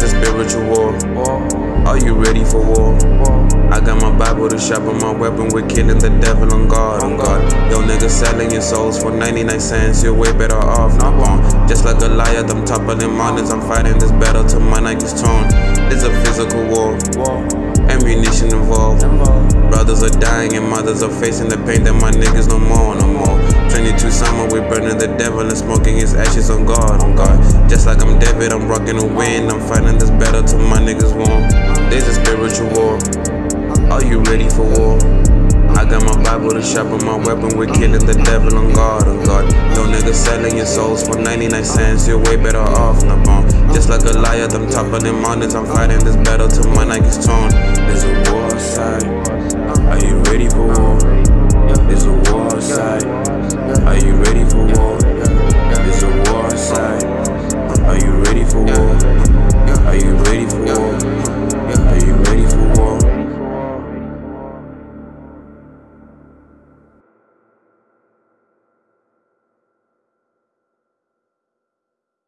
spiritual war. Are you ready for war? I got my Bible to sharpen my weapon. We're killing the devil on God, on God. Yo, niggas selling your souls for 99 cents. You're way better off, not wrong. Just like Goliath, I'm toppling mountains. I'm fighting this battle till my Nike's torn. It's a physical war. Ammunition involved. Brothers are dying and mothers are facing the pain that my niggas no more, no more. 22 summer, we burning the devil and smoking his ashes on God, on God. Just like I'm rocking the wind. I'm fighting this battle till my niggas warm. There's a spiritual war. Are you ready for war? I got my Bible to sharpen my weapon. We're killing the devil on God, on God. Yo, niggas selling your souls for 99 cents. You're way better off, on the bomb. Just like Goliath, I'm toppling mountains. I'm fighting this battle till my Nike's torn.